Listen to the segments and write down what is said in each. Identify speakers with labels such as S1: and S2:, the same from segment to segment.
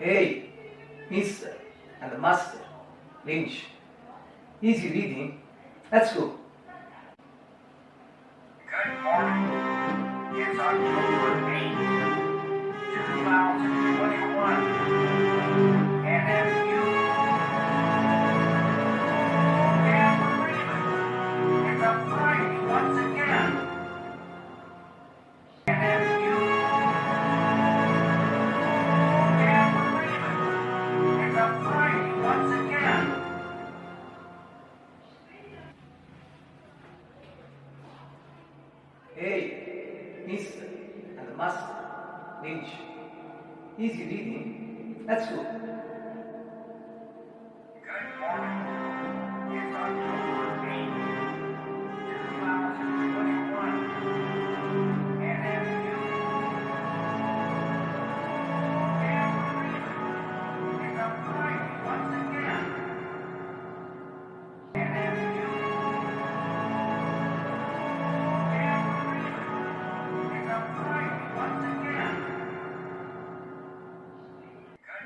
S1: Hey, Mr. and the Master Lynch. Easy reading. Let's go.
S2: Good morning. It's October
S1: Hey, Mr. and Master Lynch. Easy reading. Let's.
S2: Good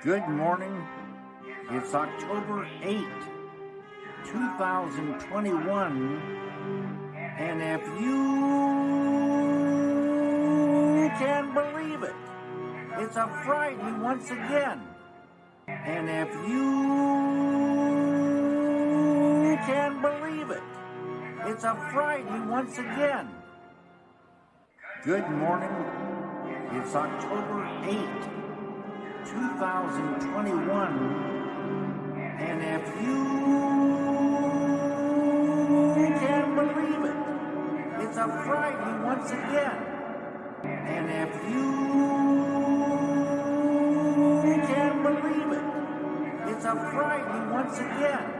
S3: Good morning. It's October 8th, 2021. And if you can believe it, it's a Friday once again. And if you can believe it, it's a Friday once again. Good morning. It's October 8th. 2021. And if you can believe it, it's a Friday once again. And if you can believe it, it's a Friday once again.